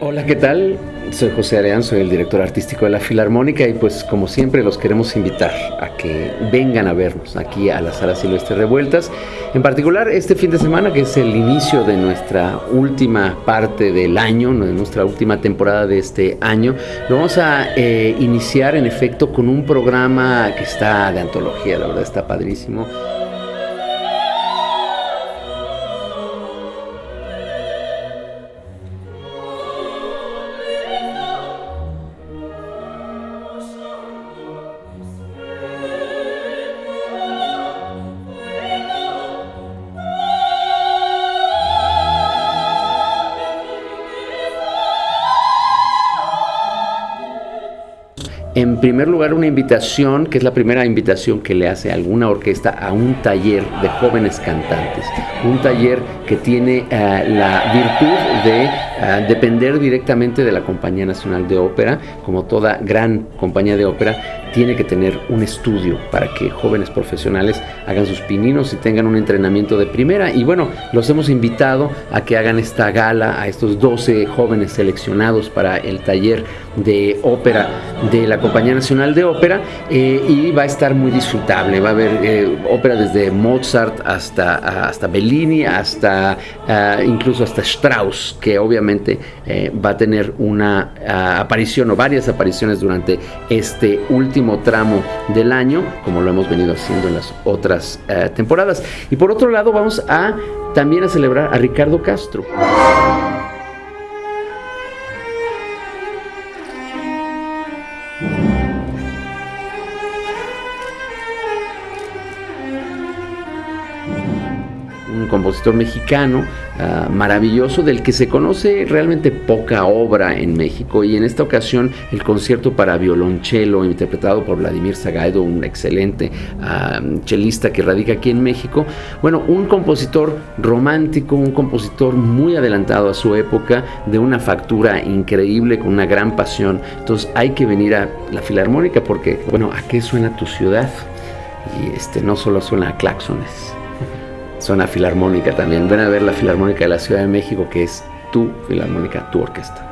Hola, ¿qué tal? Soy José Areán, soy el director artístico de la Filarmónica y pues como siempre los queremos invitar a que vengan a vernos aquí a la Sala Silvestre Revueltas. En particular este fin de semana que es el inicio de nuestra última parte del año, de nuestra última temporada de este año, lo vamos a eh, iniciar en efecto con un programa que está de antología, la verdad está padrísimo. En primer lugar, una invitación, que es la primera invitación que le hace alguna orquesta a un taller de jóvenes cantantes. Un taller que tiene eh, la virtud de eh, depender directamente de la Compañía Nacional de Ópera. Como toda gran compañía de ópera, tiene que tener un estudio para que jóvenes profesionales hagan sus pininos y tengan un entrenamiento de primera. Y bueno, los hemos invitado a que hagan esta gala a estos 12 jóvenes seleccionados para el taller de ópera de la Compañía Nacional de Ópera eh, y va a estar muy disfrutable. Va a haber eh, ópera desde Mozart hasta, hasta Bellini, hasta ah, incluso hasta Strauss, que obviamente eh, va a tener una ah, aparición o varias apariciones durante este último tramo del año, como lo hemos venido haciendo en las otras temporadas. Y por otro lado, vamos a también a celebrar a Ricardo Castro. Un compositor mexicano ah, maravilloso del que se conoce realmente poca obra en México y en esta ocasión el concierto para violonchelo interpretado por Vladimir Zagaido, un excelente uh, chelista que radica aquí en México. Bueno, un compositor romántico, un compositor muy adelantado a su época, de una factura increíble, con una gran pasión. Entonces hay que venir a la Filarmónica porque, bueno, ¿a qué suena tu ciudad? Y este no solo suena a claxones zona filarmónica también. Ven a ver la Filarmónica de la Ciudad de México, que es tu filarmónica, tu orquesta.